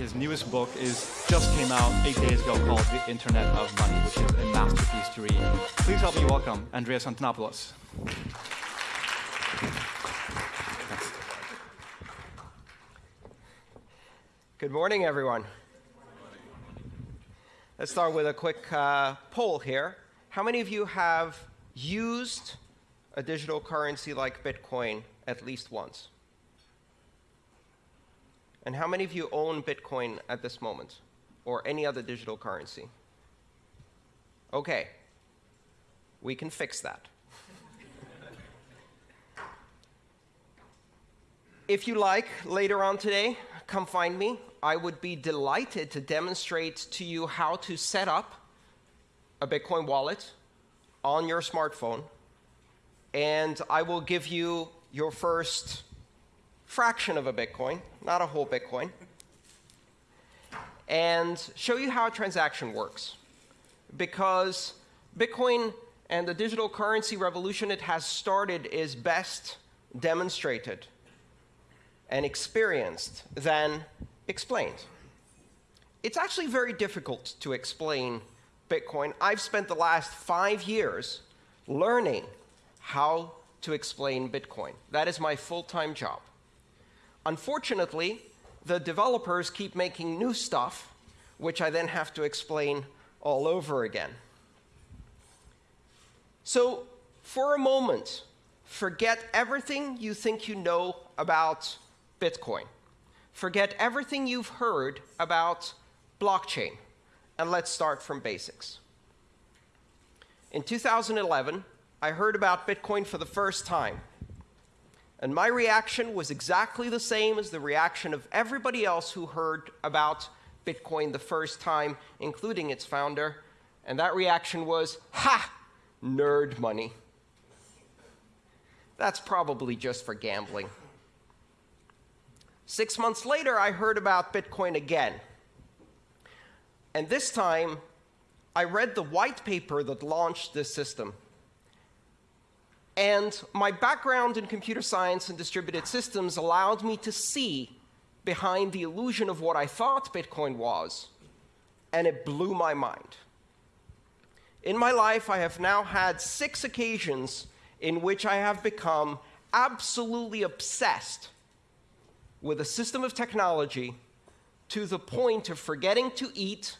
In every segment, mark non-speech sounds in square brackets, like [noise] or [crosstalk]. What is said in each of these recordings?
his newest book is just came out eight days ago called The Internet of Money, which is a masterpiece to read. Please help me welcome Andreas Antonopoulos. Good morning, everyone. Let's start with a quick uh, poll here. How many of you have used a digital currency like Bitcoin at least once? And how many of you own Bitcoin at this moment or any other digital currency? Okay, we can fix that. if you like, later on today, come find me. I would be delighted to demonstrate to you how to set up a Bitcoin wallet on your smartphone. And I will give you your first fraction of a Bitcoin, not a whole Bitcoin, and show you how a transaction works. Because Bitcoin and the digital currency revolution it has started is best demonstrated and experienced than explained. It's actually very difficult to explain Bitcoin. I've spent the last five years learning how to explain Bitcoin. That is my full-time job. Unfortunately, the developers keep making new stuff, which I then have to explain all over again. So for a moment, forget everything you think you know about Bitcoin. Forget everything you've heard about blockchain, and let's start from basics. In 2011, I heard about Bitcoin for the first time. And my reaction was exactly the same as the reaction of everybody else who heard about Bitcoin the first time, including its founder. And that reaction was, ha, nerd money. That's probably just for gambling. Six months later, I heard about Bitcoin again. And this time, I read the white paper that launched this system. And my background in computer science and distributed systems allowed me to see behind the illusion of what I thought Bitcoin was, and it blew my mind. In my life, I have now had six occasions in which I have become absolutely obsessed with a system of technology to the point of forgetting to eat,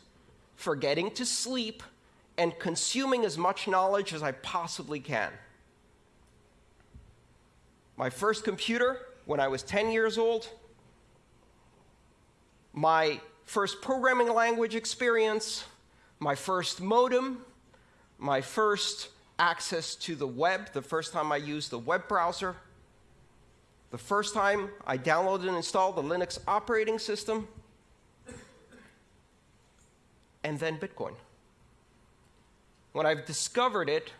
forgetting to sleep, and consuming as much knowledge as I possibly can. My first computer, when I was 10 years old, my first programming language experience, my first modem, my first access to the web, the first time I used the web browser, the first time I downloaded and installed the Linux operating system, and then Bitcoin. When I've discovered it,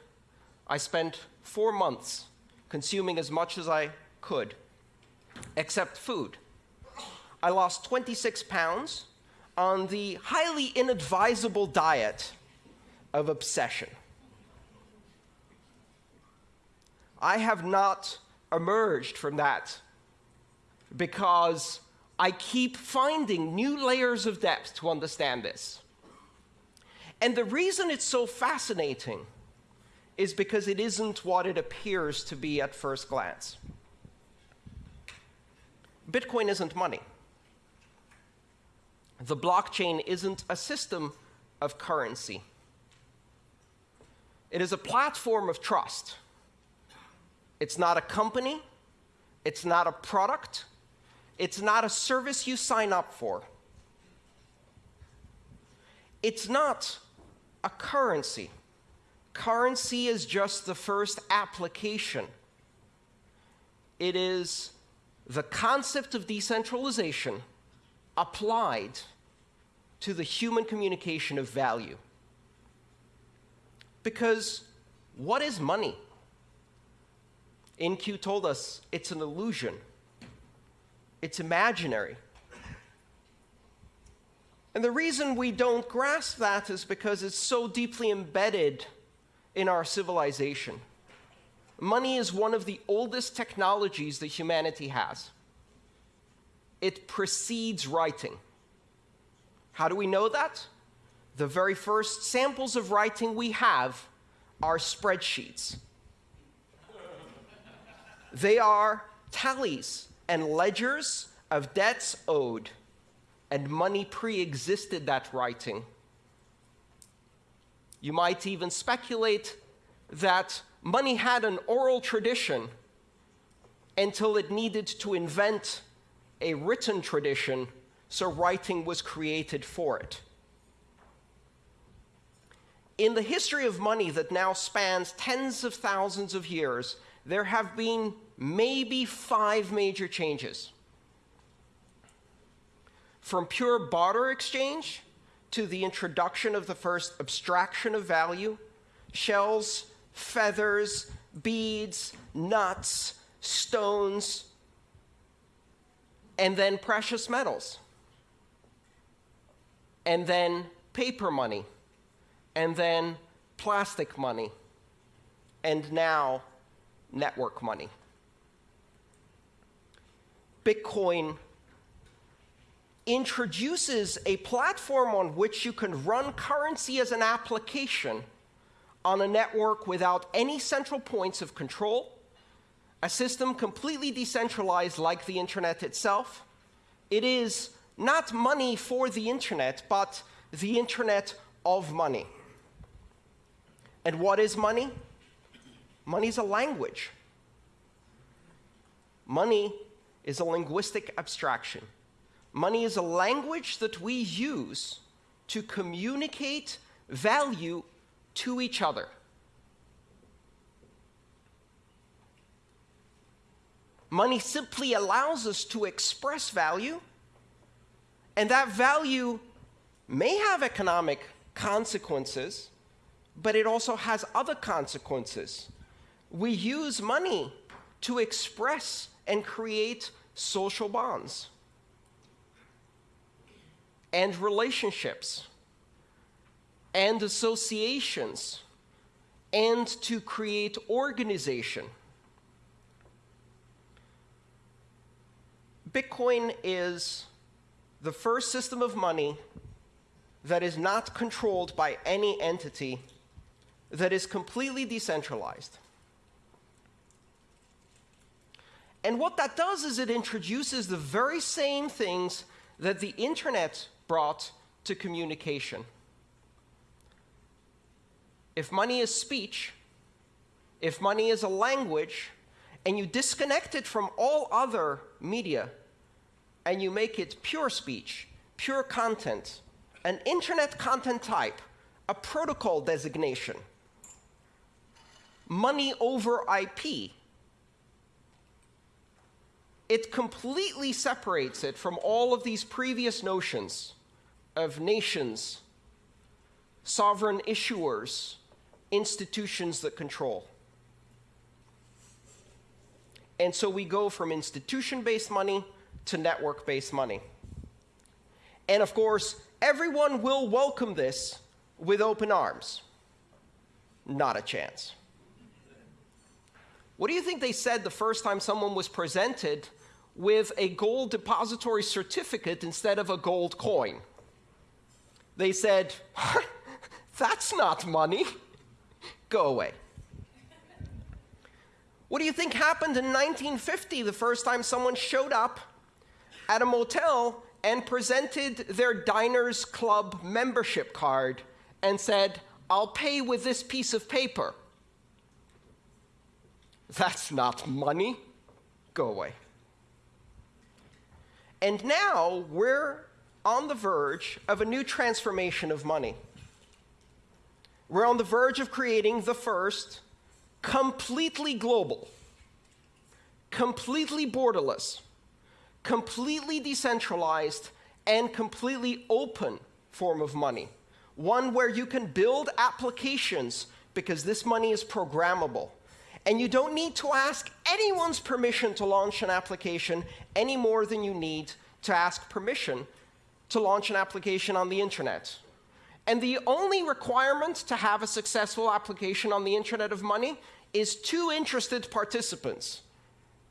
I spent four months consuming as much as I could, except food. I lost 26 pounds on the highly inadvisable diet of obsession. I have not emerged from that because I keep finding new layers of depth to understand this. And the reason it's so fascinating is because it isn't what it appears to be at first glance. Bitcoin isn't money. The blockchain isn't a system of currency. It is a platform of trust. It's not a company. It's not a product. It's not a service you sign up for. It's not a currency. Currency is just the first application. It is the concept of decentralization applied to the human communication of value. Because what is money? In-Q told us it's an illusion. It's imaginary. And the reason we don't grasp that is because it's so deeply embedded in our civilization. Money is one of the oldest technologies that humanity has. It precedes writing. How do we know that? The very first samples of writing we have are spreadsheets. they are tallies and ledgers of debts owed, and money pre existed that writing. You might even speculate that money had an oral tradition until it needed to invent a written tradition, so writing was created for it. In the history of money that now spans tens of thousands of years, there have been maybe five major changes. From pure barter exchange to the introduction of the first abstraction of value, shells, feathers, beads, nuts, stones, and then precious metals, and then paper money, and then plastic money, and now network money. Bitcoin introduces a platform on which you can run currency as an application on a network without any central points of control, a system completely decentralized like the internet itself. It is not money for the internet, but the internet of money. And what is money? Money is a language. Money is a linguistic abstraction. Money is a language that we use to communicate value to each other. Money simply allows us to express value, and that value may have economic consequences, but it also has other consequences. We use money to express and create social bonds and relationships and associations and to create organization. Bitcoin is the first system of money that is not controlled by any entity, that is completely decentralized. And what that does is it introduces the very same things that the internet brought to communication. If money is speech, if money is a language, and you disconnect it from all other media, and you make it pure speech, pure content, an internet content type, a protocol designation, money over IP, it completely separates it from all of these previous notions of nations, sovereign issuers, institutions that control. And so we go from institution-based money to network-based money. And of course, everyone will welcome this with open arms. Not a chance. What do you think they said the first time someone was presented with a gold depository certificate instead of a gold coin. They said, That's not money. Go away. What do you think happened in 1950, the first time someone showed up at a motel and presented their Diners Club membership card and said, I'll pay with this piece of paper? That's not money. Go away. And now we're on the verge of a new transformation of money. We're on the verge of creating the first completely global, completely borderless, completely decentralized, and completely open form of money. One where you can build applications because this money is programmable. And you don't need to ask anyone's permission to launch an application any more than you need to ask permission to launch an application on the internet. And the only requirement to have a successful application on the Internet of Money is two interested participants.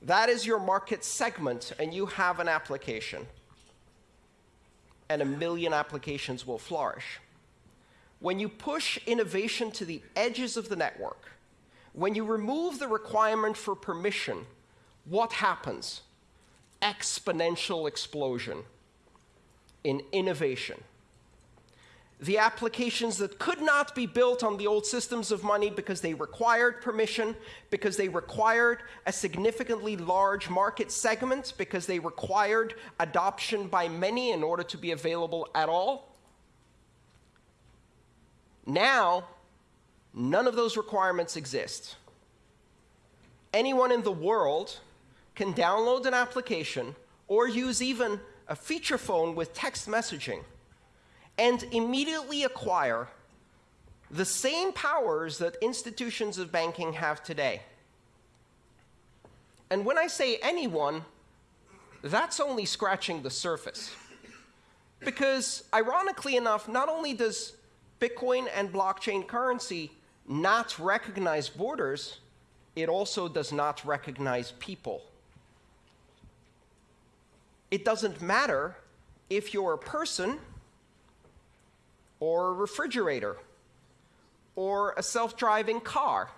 That is your market segment, and you have an application. and a million applications will flourish. When you push innovation to the edges of the network, when you remove the requirement for permission, what happens? Exponential explosion in innovation the applications that could not be built on the old systems of money because they required permission, because they required a significantly large market segment, because they required adoption by many in order to be available at all. Now, none of those requirements exist. Anyone in the world can download an application or use even a feature phone with text messaging and immediately acquire the same powers that institutions of banking have today. And when I say anyone, that's only scratching the surface. Because, ironically enough, not only does Bitcoin and blockchain currency not recognize borders, it also does not recognize people. It doesn't matter if you're a person or a refrigerator, or a self-driving car.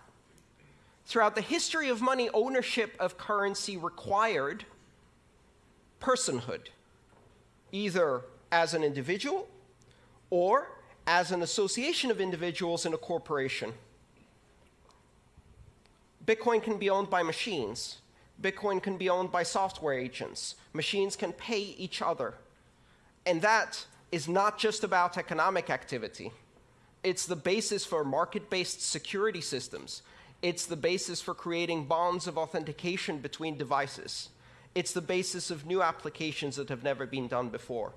Throughout the history of money, ownership of currency required personhood, either as an individual or as an association of individuals in a corporation. Bitcoin can be owned by machines. Bitcoin can be owned by software agents. Machines can pay each other. And that is not just about economic activity. It's the basis for market-based security systems. It's the basis for creating bonds of authentication between devices. It's the basis of new applications that have never been done before.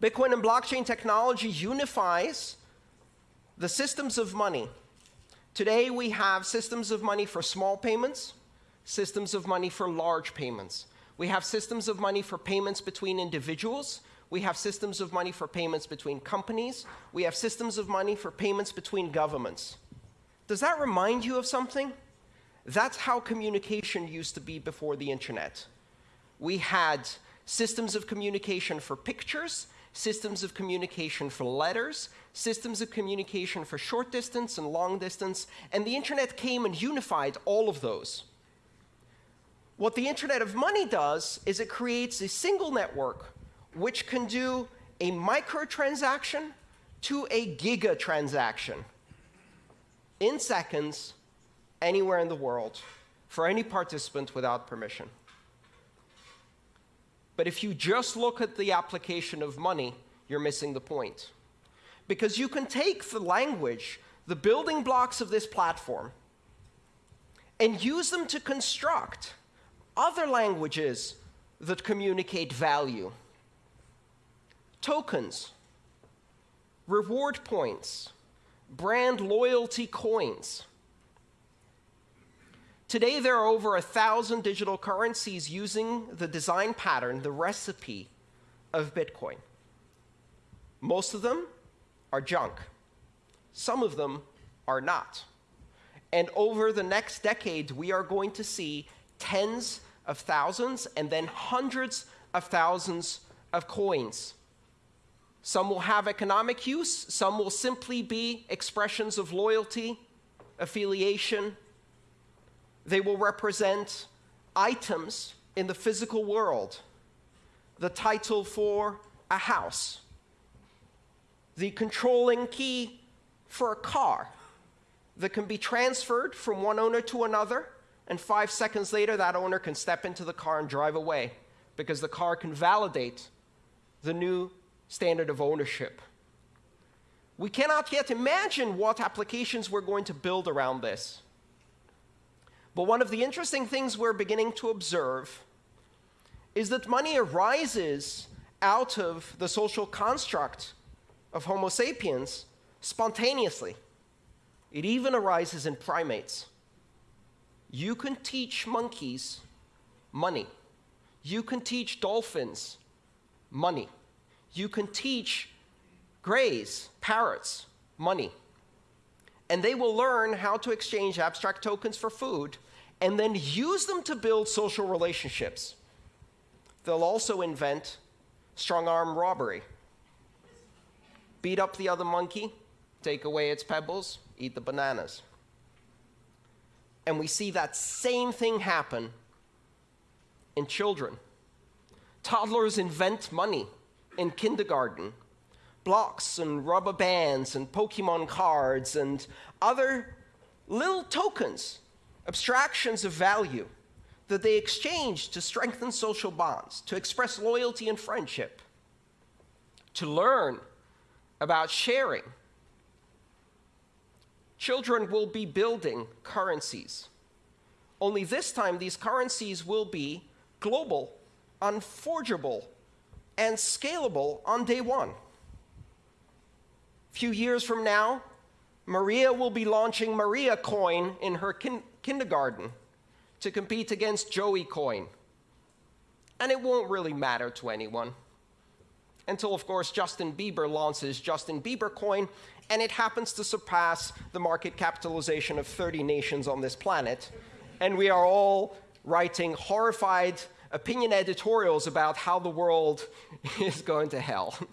Bitcoin and blockchain technology unifies the systems of money. Today, we have systems of money for small payments, systems of money for large payments. We have systems of money for payments between individuals, we have systems of money for payments between companies. We have systems of money for payments between governments. Does that remind you of something? That's how communication used to be before the internet. We had systems of communication for pictures, systems of communication for letters, systems of communication for short distance and long distance, and the internet came and unified all of those. What the Internet of Money does is it creates a single network which can do a microtransaction to a giga transaction in seconds anywhere in the world for any participant without permission. But if you just look at the application of money, you're missing the point. Because you can take the language, the building blocks of this platform, and use them to construct other languages that communicate value tokens, reward points, brand loyalty coins. Today, there are over a thousand digital currencies using the design pattern, the recipe of Bitcoin. Most of them are junk. Some of them are not. And over the next decade, we are going to see tens of thousands and then hundreds of thousands of coins. Some will have economic use, some will simply be expressions of loyalty, affiliation. They will represent items in the physical world, the title for a house, the controlling key for a car. That can be transferred from one owner to another, and five seconds later, that owner can step into the car and drive away because the car can validate the new standard of ownership. We cannot yet imagine what applications we're going to build around this. But one of the interesting things we're beginning to observe is that money arises out of the social construct of Homo sapiens spontaneously. It even arises in primates. You can teach monkeys money. You can teach dolphins money you can teach greys, parrots, money. And they will learn how to exchange abstract tokens for food and then use them to build social relationships. They'll also invent strong arm robbery. Beat up the other monkey, take away its pebbles, eat the bananas. And we see that same thing happen in children. Toddlers invent money in kindergarten blocks and rubber bands and Pokemon cards and other little tokens, abstractions of value that they exchange to strengthen social bonds, to express loyalty and friendship, to learn about sharing. Children will be building currencies. Only this time, these currencies will be global, unforgeable, and scalable on day one. A few years from now, Maria will be launching Maria Coin in her kin kindergarten to compete against Joey Coin. And it won't really matter to anyone. Until, of course, Justin Bieber launches Justin Bieber Coin, and it happens to surpass the market capitalization of 30 nations on this planet. And we are all writing horrified opinion editorials about how the world [laughs] is going to hell. [laughs]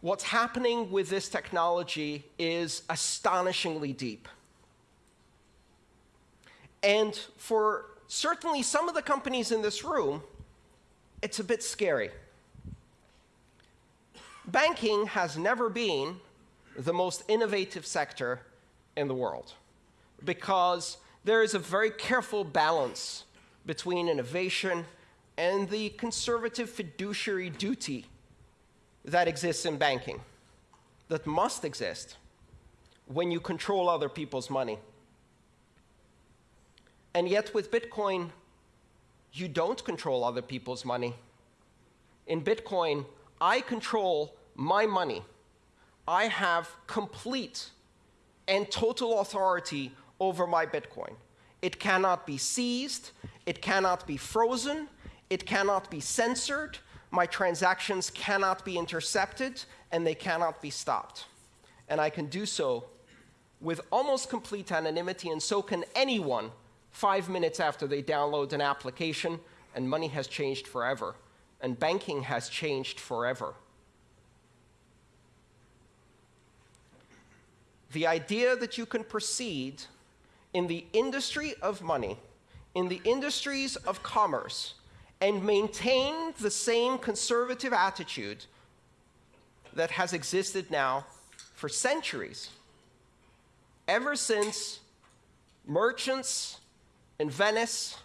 What's happening with this technology is astonishingly deep. And for certainly some of the companies in this room, it's a bit scary. Banking has never been the most innovative sector in the world because there is a very careful balance between innovation and the conservative fiduciary duty that exists in banking, that must exist when you control other people's money. And yet, with Bitcoin, you don't control other people's money. In Bitcoin, I control my money. I have complete and total authority over my Bitcoin. It cannot be seized, it cannot be frozen, it cannot be censored, my transactions cannot be intercepted, and they cannot be stopped. And I can do so with almost complete anonymity, and so can anyone five minutes after they download an application, and money has changed forever, and banking has changed forever. The idea that you can proceed in the industry of money, in the industries of commerce, and maintain the same conservative attitude that has existed now for centuries. Ever since merchants in Venice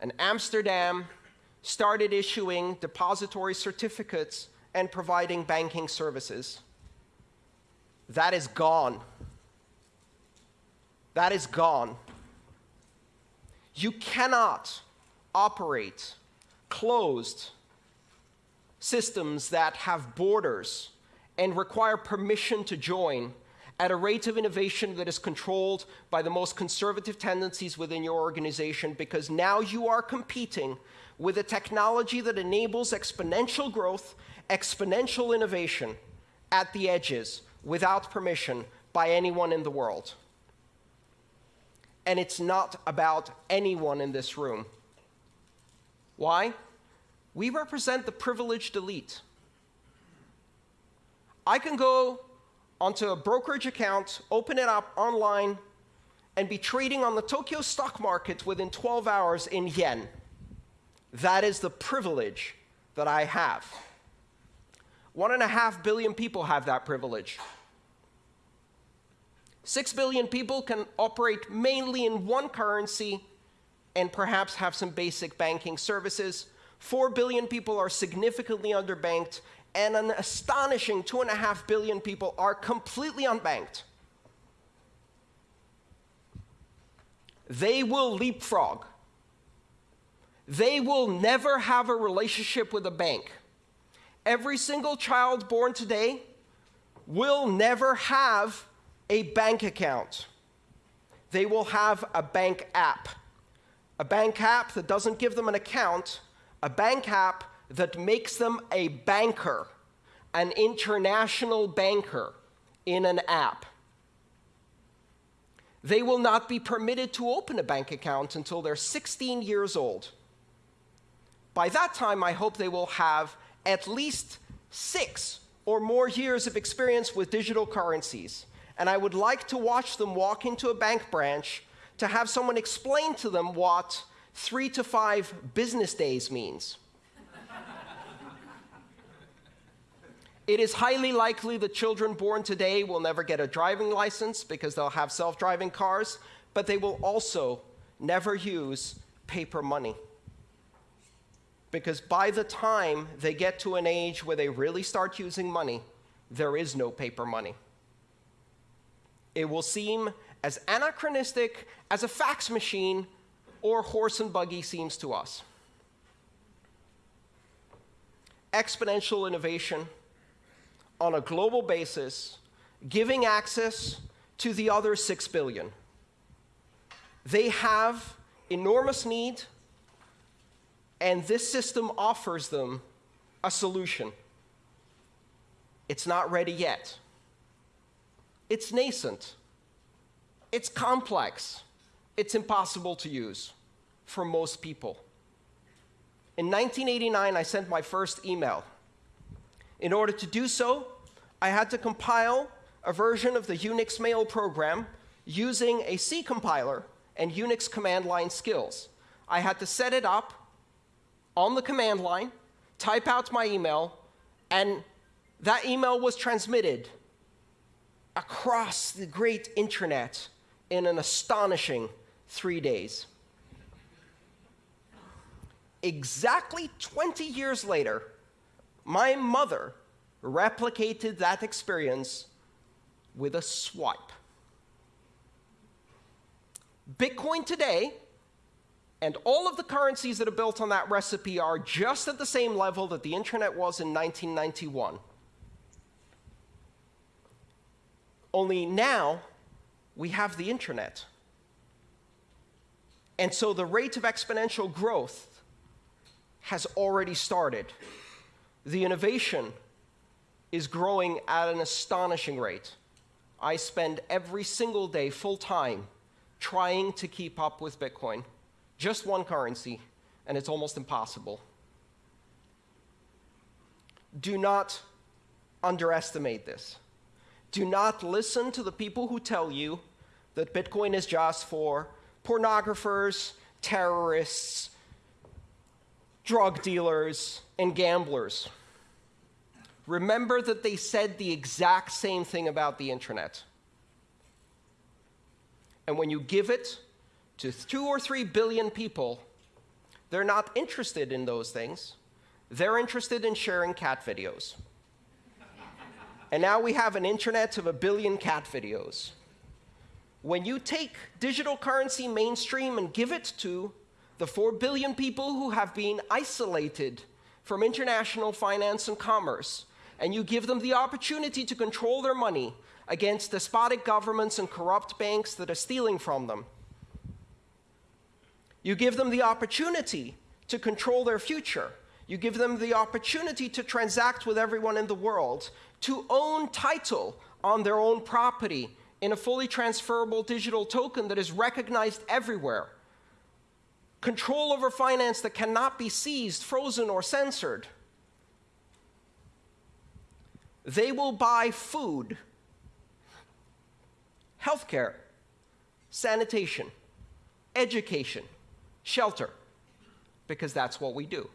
and Amsterdam started issuing depository certificates and providing banking services. That is gone. That is gone. You cannot operate closed systems that have borders and require permission to join at a rate of innovation that is controlled by the most conservative tendencies within your organization because now you are competing with a technology that enables exponential growth, exponential innovation at the edges without permission by anyone in the world. And it's not about anyone in this room. Why? We represent the privileged elite. I can go onto a brokerage account, open it up online, and be trading on the Tokyo stock market within 12 hours in yen. That is the privilege that I have. One and a half billion people have that privilege. Six billion people can operate mainly in one currency and perhaps have some basic banking services. Four billion people are significantly underbanked and an astonishing 2.5 billion people are completely unbanked. They will leapfrog. They will never have a relationship with a bank. Every single child born today will never have a bank account. They will have a bank app. A bank app that doesn't give them an account, a bank app that makes them a banker, an international banker in an app. They will not be permitted to open a bank account until they're 16 years old. By that time, I hope they will have at least six or more years of experience with digital currencies. And I would like to watch them walk into a bank branch to have someone explain to them what three to five business days means. It is highly likely that children born today will never get a driving license because they'll have self driving cars, but they will also never use paper money. Because by the time they get to an age where they really start using money, there is no paper money. It will seem as anachronistic as a fax machine or horse and buggy seems to us. Exponential innovation on a global basis, giving access to the other 6 billion. They have enormous need, and this system offers them a solution. It's not ready yet. It's nascent. It's complex. It's impossible to use for most people. In 1989, I sent my first email. In order to do so, I had to compile a version of the Unix mail program using a C compiler and Unix command line skills. I had to set it up on the command line, type out my email, and that email was transmitted across the great internet in an astonishing three days. Exactly 20 years later, my mother replicated that experience with a swipe. Bitcoin today and all of the currencies that are built on that recipe are just at the same level that the internet was in 1991. Only now we have the internet. And so the rate of exponential growth has already started the innovation is growing at an astonishing rate. I spend every single day full time trying to keep up with Bitcoin. Just one currency, and it's almost impossible. Do not underestimate this. Do not listen to the people who tell you that Bitcoin is just for pornographers, terrorists, drug dealers, and gamblers. Remember that they said the exact same thing about the internet. And when you give it to two or three billion people, they're not interested in those things. They're interested in sharing cat videos. and now we have an internet of a billion cat videos. When you take digital currency mainstream and give it to the 4 billion people who have been isolated from international finance and commerce, and you give them the opportunity to control their money against despotic governments and corrupt banks that are stealing from them. You give them the opportunity to control their future. You give them the opportunity to transact with everyone in the world, to own title on their own property in a fully transferable digital token that is recognized everywhere control over finance that cannot be seized, frozen, or censored. They will buy food, healthcare, sanitation, education, shelter, because that's what we do.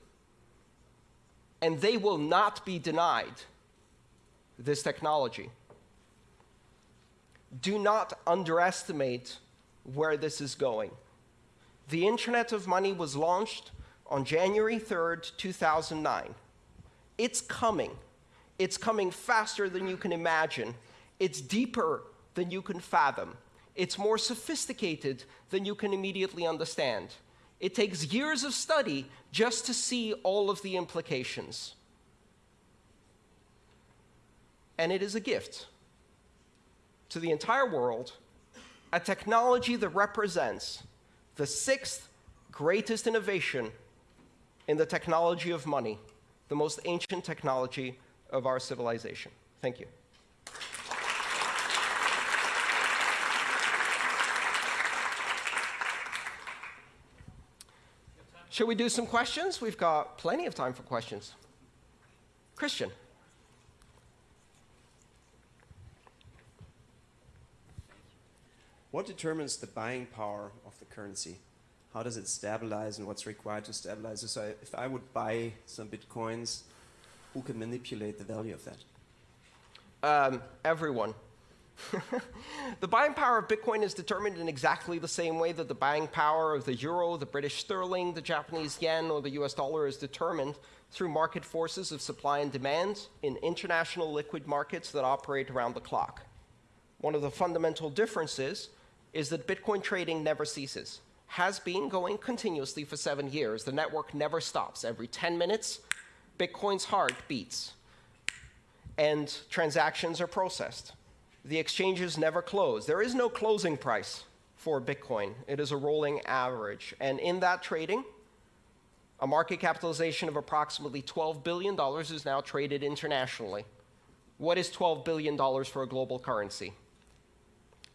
And they will not be denied this technology. Do not underestimate where this is going. The Internet of Money was launched on January 3rd, 2009. It's coming. It's coming faster than you can imagine. It's deeper than you can fathom. It's more sophisticated than you can immediately understand. It takes years of study just to see all of the implications. And it is a gift to the entire world, a technology that represents the sixth greatest innovation in the technology of money, the most ancient technology of our civilization. Thank you. Shall we do some questions? We've got plenty of time for questions. Christian. What determines the buying power of the currency? How does it stabilize and what's required to stabilize? So if I would buy some bitcoins, who can manipulate the value of that? Um, everyone. [laughs] the buying power of Bitcoin is determined in exactly the same way that the buying power of the euro, the British sterling, the Japanese yen, or the US dollar is determined through market forces of supply and demand in international liquid markets that operate around the clock. One of the fundamental differences is that Bitcoin trading never ceases, has been going continuously for seven years. The network never stops. Every 10 minutes, Bitcoin's heart beats and transactions are processed. The exchanges never close. There is no closing price for Bitcoin. It is a rolling average. And in that trading, a market capitalization of approximately $12 billion is now traded internationally. What is $12 billion for a global currency?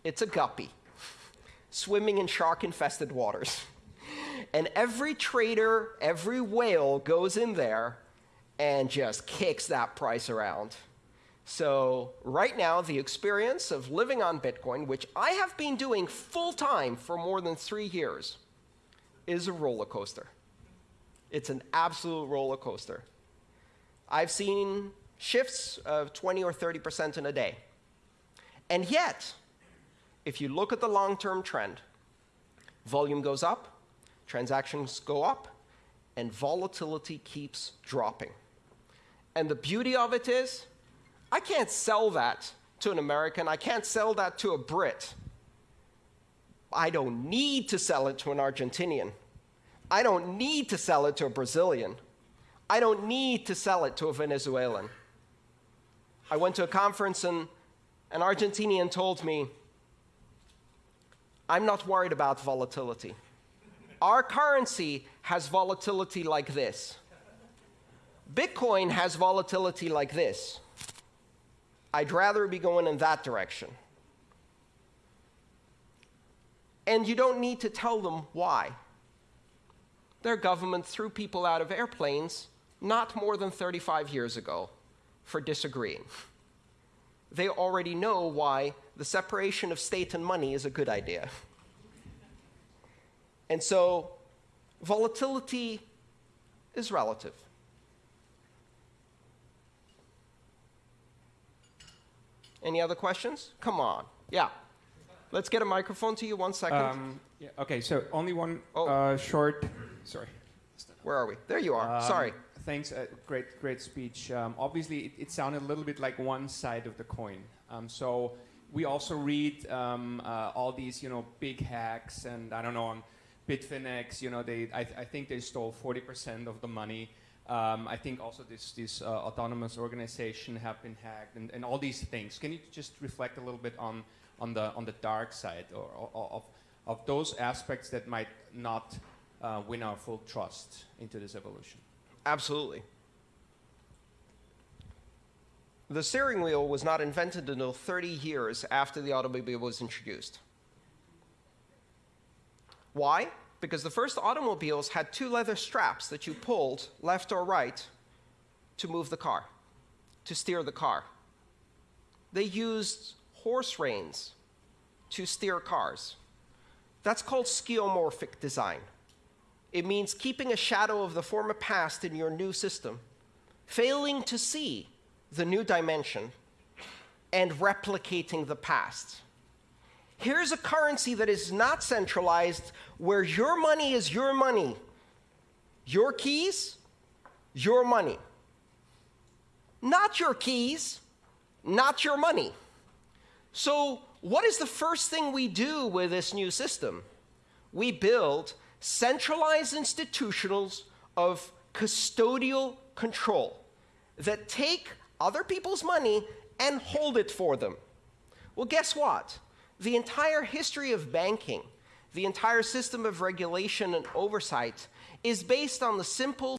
It's a guppy swimming in shark-infested waters. And every trader, every whale goes in there and just kicks that price around. So right now, the experience of living on Bitcoin, which I have been doing full-time for more than three years, is a roller coaster. It's an absolute roller coaster. I've seen shifts of 20 or 30% in a day. And yet, if you look at the long-term trend, volume goes up, transactions go up, and volatility keeps dropping. And the beauty of it is, I can't sell that to an American. I can't sell that to a Brit. I don't need to sell it to an Argentinian. I don't need to sell it to a Brazilian. I don't need to sell it to a Venezuelan. I went to a conference and an Argentinian told me, I'm not worried about volatility. Our currency has volatility like this. Bitcoin has volatility like this. I'd rather be going in that direction. And you don't need to tell them why. Their government threw people out of airplanes not more than 35 years ago for disagreeing. They already know why the separation of state and money is a good idea. And so volatility is relative. Any other questions? Come on. Yeah. Let's get a microphone to you. One second. Um, yeah, okay, so only one Oh. uh, short. Sorry. Where are we? There you are. Um, Sorry. Thanks. Uh, great, great speech. Um, obviously, it, it sounded a little bit like one side of the coin. Um, so we also read um, uh, all these, you know, big hacks, and I don't know on Bitfinex. You know, they I, I think they stole 40% of the money. Um, I think also this this uh, autonomous organization have been hacked, and, and all these things. Can you just reflect a little bit on on the on the dark side or, or of of those aspects that might not uh, win our full trust into this evolution? Absolutely. The steering wheel was not invented until 30 years after the automobile was introduced. Why? Because the first automobiles had two leather straps that you pulled left or right to move the car, to steer the car. They used horse reins to steer cars. That's called skeuomorphic design. It means keeping a shadow of the former past in your new system, failing to see the new dimension, and replicating the past. Here's a currency that is not centralized, where your money is your money. Your keys, your money. Not your keys, not your money. So, what is the first thing we do with this new system? We build centralized institutionals of custodial control that take other people's money and hold it for them. Well, guess what? The entire history of banking, the entire system of regulation and oversight is based on the simple